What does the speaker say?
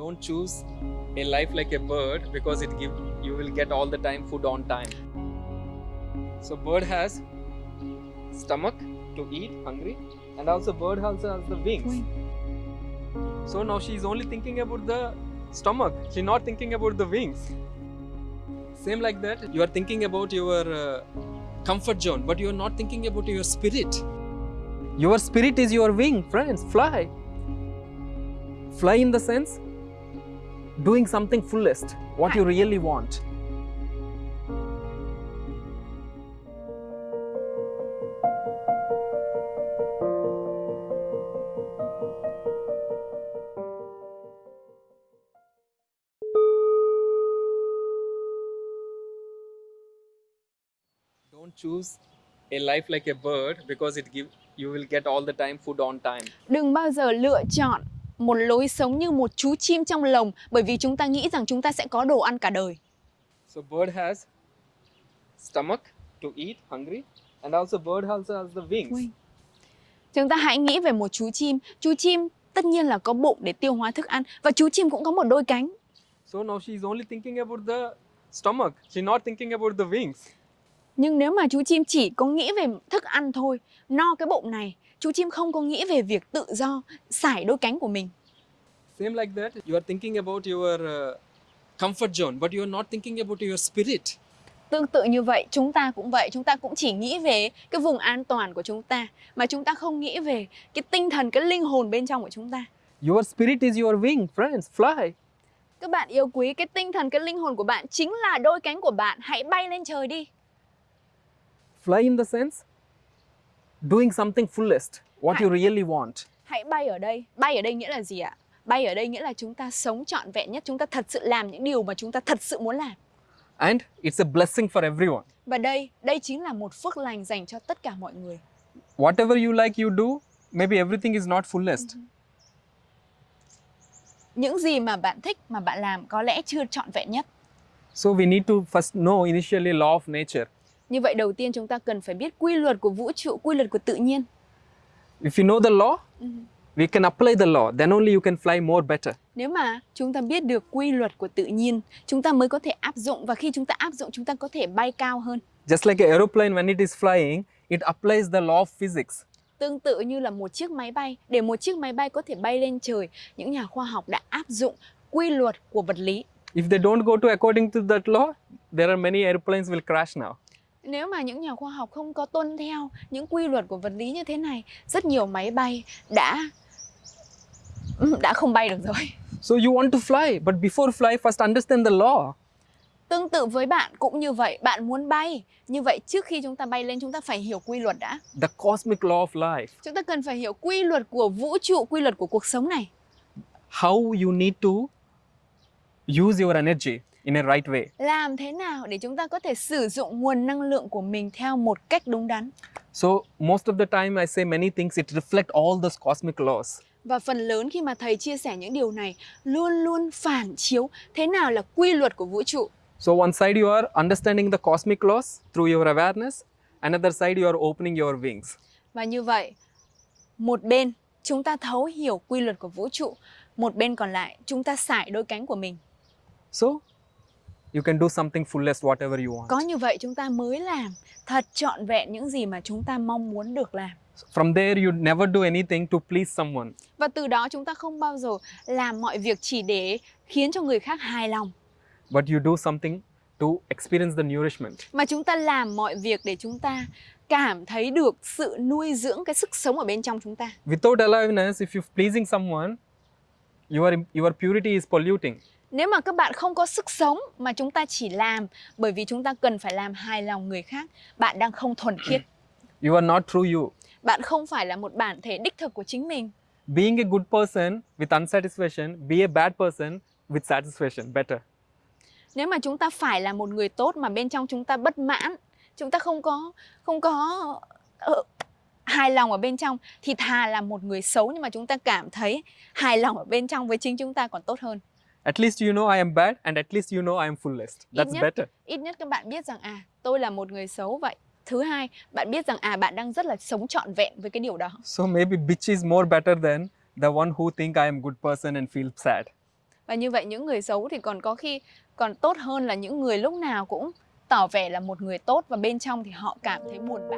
Don't choose a life like a bird because it give you will get all the time food on time. So bird has stomach to eat, hungry, and also bird also has the wings. So now she is only thinking about the stomach. She's not thinking about the wings. Same like that, you are thinking about your uh, comfort zone, but you are not thinking about your spirit. Your spirit is your wing, friends. Fly. Fly in the sense doing something fullest, what you really want. Don't choose a life like a bird because it give you will get all the time food on time. Đừng bao giờ lựa chọn một lối sống như một chú chim trong lồng bởi vì chúng ta nghĩ rằng chúng ta sẽ có đồ ăn cả đời. So bird has stomach to eat, hungry, and also bird also has the wings. Wing. Chúng ta hãy nghĩ về một chú chim. Chú chim tất nhiên là có bụng để tiêu hóa thức ăn và chú chim cũng có một đôi cánh. So now she's only thinking about the stomach. She's not thinking about the wings. Nhưng nếu mà chú chim chỉ có nghĩ về thức ăn thôi, no cái bụng này, chú chim không có nghĩ về việc tự do sải đôi cánh của mình. Same like that, you are thinking about your uh, comfort zone, but you are not thinking about your spirit. Tương tự như vậy, chúng ta cũng vậy, chúng ta cũng chỉ nghĩ về cái vùng an toàn của chúng ta mà chúng ta không nghĩ về cái tinh thần, cái linh hồn bên trong của chúng ta. Your spirit is your wing, friends. Fly. Các bạn yêu quý cái tinh thần, cái linh hồn của bạn chính là đôi cánh của bạn, hãy bay lên trời đi. Fly in the sense doing something fullest, what you really want. Hãy bay ở đây. Bay ở đây nghĩa là gì ạ? Bay ở đây nghĩa là chúng ta sống trọn vẹn nhất, chúng ta thật sự làm những điều mà chúng ta thật sự muốn làm. And it's a blessing for everyone. Và đây, đây chính là một phước lành dành cho tất cả mọi người. Whatever you like, you do. Maybe everything is not fullest. Những gì mà bạn thích mà bạn làm có lẽ chưa trọn vẹn nhất. So we need to first know initially law of nature. Như vậy đầu tiên chúng ta cần phải biết quy luật của vũ trụ, quy luật của tự nhiên. If you know the law, we can apply the law. Then only you can fly more better. Nếu mà chúng ta biết được quy luật của tự nhiên, chúng ta mới có thể áp dụng và khi chúng ta áp dụng chúng ta có thể bay cao hơn. Just like an aeroplane, when it is flying, it applies the law of physics. Tương tự như là một chiếc máy bay, để một chiếc máy bay có thể bay lên trời, những nhà khoa học đã áp dụng quy luật của vật lý. If they don't go to according to that law, there are many airplanes will crash now. Nếu mà những nhà khoa học không có tuân theo những quy luật của vật lý như thế này, rất nhiều máy bay đã đã không bay được rồi. So you want to fly, but before fly, first understand the law. Tương tự với bạn cũng như vậy, bạn muốn bay. Như vậy trước khi chúng ta bay lên chúng ta phải hiểu quy luật đã. The cosmic law of life. Chúng ta cần phải hiểu quy luật của vũ trụ, quy luật của cuộc sống này. How you need to use your energy in a right way. Làm thế nào để chúng ta có thể sử dụng nguồn năng lượng của mình theo một cách đúng đắn. So most of the time I say many things, it reflect all those cosmic laws. Và phần lớn khi mà thầy chia sẻ những điều này luôn luôn phản chiếu thế nào là quy luật của vũ trụ. So one side you are understanding the cosmic laws through your awareness, another side you are opening your wings. Và như vậy, một bên chúng ta thấu hiểu quy luật của vũ trụ, một bên còn lại chúng ta sải đôi cánh của mình. So you can do something fullest whatever you want. Có như vậy chúng ta mới làm thật trọn vẹn những gì mà chúng ta mong muốn được làm. From there you never do anything to please someone. Và từ đó chúng ta không bao giờ làm mọi việc chỉ để khiến cho người khác hài lòng. but you do something to experience the nourishment. Mà chúng ta làm mọi việc để chúng ta cảm thấy được sự nuôi dưỡng cái sức sống ở bên trong chúng ta. Without aliveness, if you're pleasing someone, your, your purity is polluting. Nếu mà các bạn không có sức sống mà chúng ta chỉ làm bởi vì chúng ta cần phải làm hài lòng người khác, bạn đang không thuần khiết. You are not true you. Bạn không phải là một bản thể đích thực của chính mình. Being a good person with unsatisfaction, be a bad person with satisfaction, better. Nếu mà chúng ta phải là một người tốt mà bên trong chúng ta bất mãn, chúng ta không có không có uh, hài lòng ở bên trong thì thà là một người xấu nhưng mà chúng ta cảm thấy hài lòng ở bên trong với chính chúng ta còn tốt hơn. At least you know I am bad and at least you know I am fullest. Ít That's nhất, better. ít nhất các bạn biết rằng à tôi là một người xấu vậy. Thứ hai, bạn biết rằng à bạn đang rất là sống trọn vẹn với cái điều đó. So maybe bitch is more better than the one who think I am good person and feel sad. và như vậy những người xấu thì còn có khi còn tốt hơn là những người lúc nào cũng tỏ vẻ là một người tốt và bên trong thì họ cảm thấy buồn bã